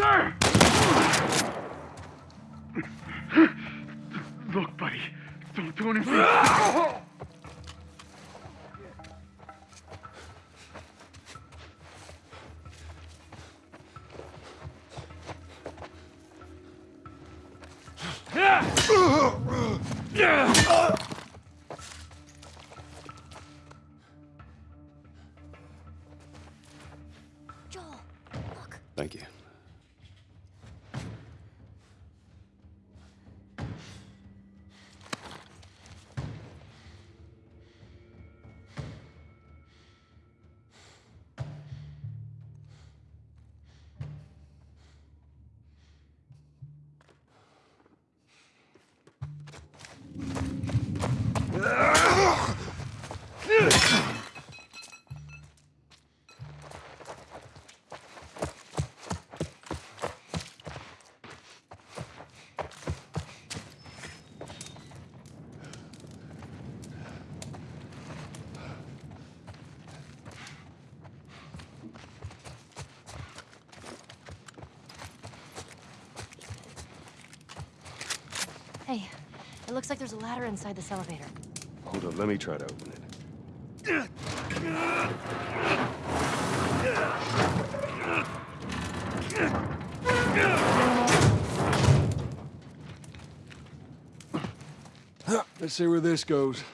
Sir! Look, buddy, don't do anything. Joel, look. Thank you. Hey, it looks like there's a ladder inside this elevator. Hold on, let me try to open it. Let's see where this goes.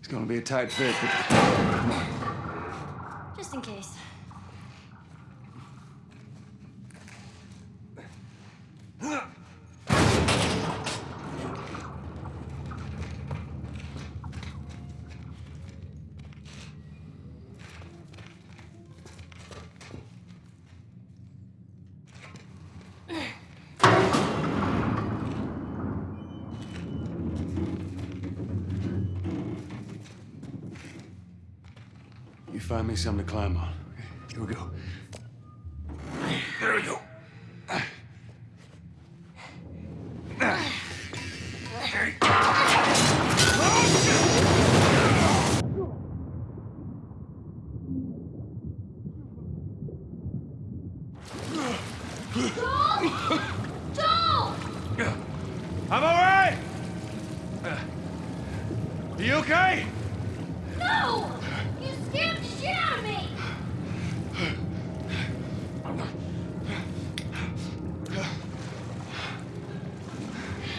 It's gonna be a tight fit, but Just in case. You find me something to climb on. Here we go. There we go. Joel! I'm all right! You okay? No! You scared the shit out of me! I'm gonna,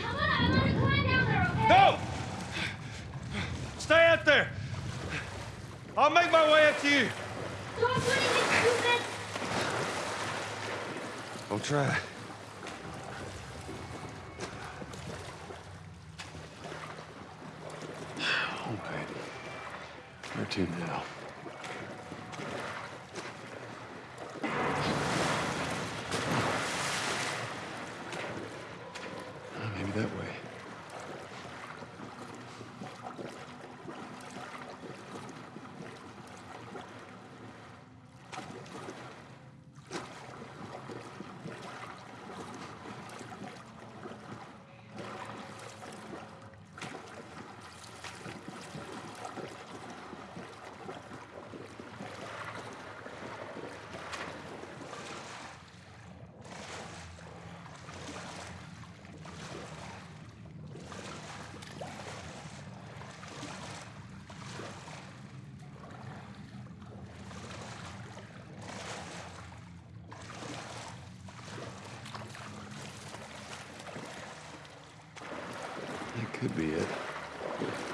I'm gonna climb down there, okay? No! Stay out there! I'll make my way up to you. Don't do anything stupid! I'll try. All right. Where to now? Maybe that way. That could be it.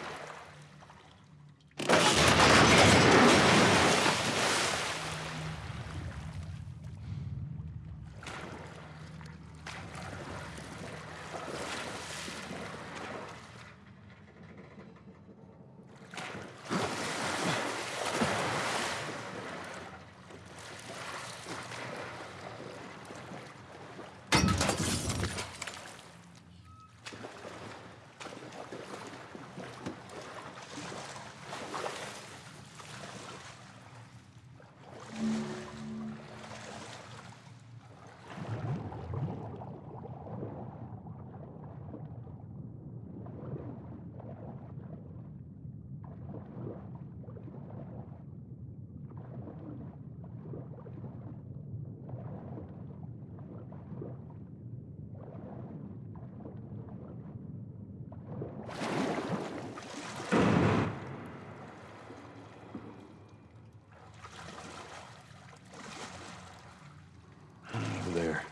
over there.